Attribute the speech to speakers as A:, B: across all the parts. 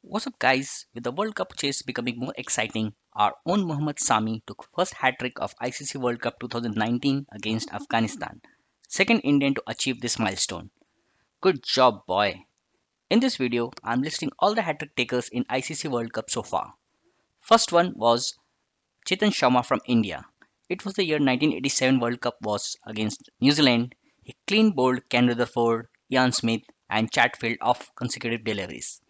A: What's up guys? With the World Cup chase becoming more exciting, our own Mohammad Shami took first hat-trick of ICC World Cup 2019 against Afghanistan. Second Indian to achieve this milestone. Good job boy. In this video, I'm listing all the hat-trick takers in ICC World Cup so far. First one was Chetan Sharma from India. It was the year 1987 World Cup was against New Zealand. He clean bowled Ken Rutherford, Ian Smith and Chatfield off consecutive deliveries.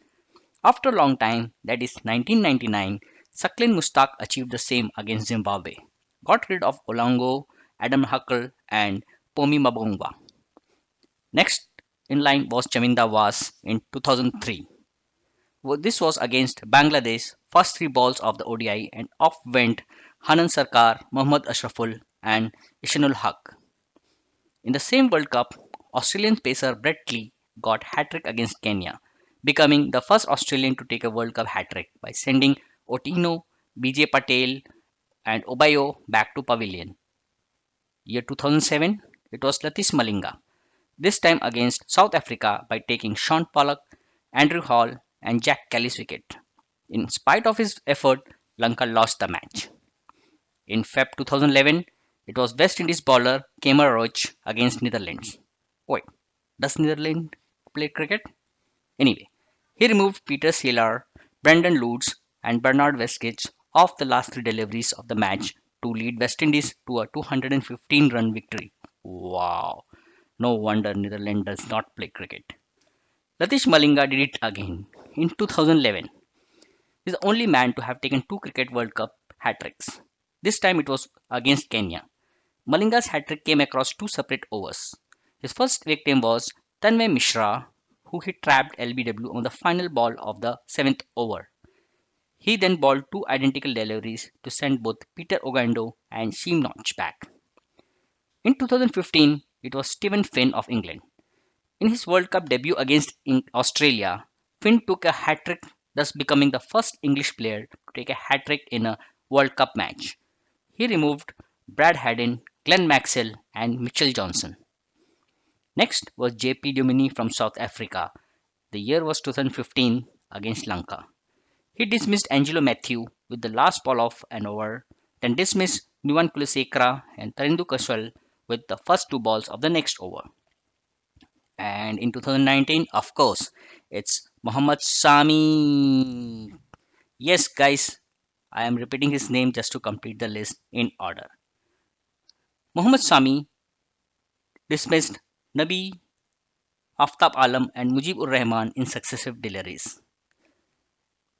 A: After a long time, that is 1999, Saqlain Mushtaq achieved the same against Zimbabwe. Got rid of Olonga, Adam Huckle and Pommie Mbangwa. Next in line was Chaminda Vaas in 2003. This was against Bangladesh, first three balls of the ODI and off went Hannan Sarkar, Mohammad Ashraful and Ihsanul Haq. In the same World Cup, Australian pacer Brett Lee got hat-trick against Kenya becoming the first Australian to take a World Cup hat-trick by sending Otieno, BJ Patel and Obuya back to pavilion. Year 2007, it was Lasith Malinga, this time against South Africa by taking Shaun Pollock, Andrew Hall and Jacques Kallis's wicket. In spite of his effort, Lanka lost the match. In Feb 2011, it was West Indies bowler Kemar Roach against Netherlands. Wait, does Netherlands play cricket? Anyway, he removed Peter Seelaar, Brendan Loots, and Bernard Westdijk off the last three deliveries of the match to lead West Indies to a 215 run victory. Wow, no wonder Netherlands does not play cricket. Lasith Malinga did it again in 2011. He's the only man to have taken two Cricket World Cup hat tricks. This time it was against Kenya. Malinga's hat trick came across two separate overs. His first victim was Tanmay Mishra, who hit trapped LBW on the final ball of the seventh over. He then bowled two identical deliveries to send both Peter Ongondo and Shem Ngoche back. In 2015, it was Steven Finn of England. In his World Cup debut against Australia, Finn took a hat trick, thus becoming the first English player to take a hat trick in a World Cup match. He removed Brad Haddin, Glenn Maxwell, and Mitchell Johnson. Next was JP Duminy from South Africa. The year was 2015 against Lanka. He dismissed Angelo Matthew with the last ball of an over, then dismissed Nuwan Kulasekara and Tharindu Kaushal with the first two balls of the next over. And in 2019, of course, it's Mohammad Shami. Yes, guys, I am repeating his name just to complete the list in order. Mohammad Shami dismissed Nabi, Aftab Alam and Mujibur Rahman in successive deliveries.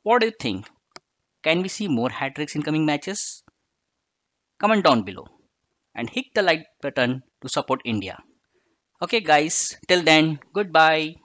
A: What do you think? Can we see more hat tricks in coming matches? Comment down below and hit the like button to support India. Okay guys, till then, goodbye.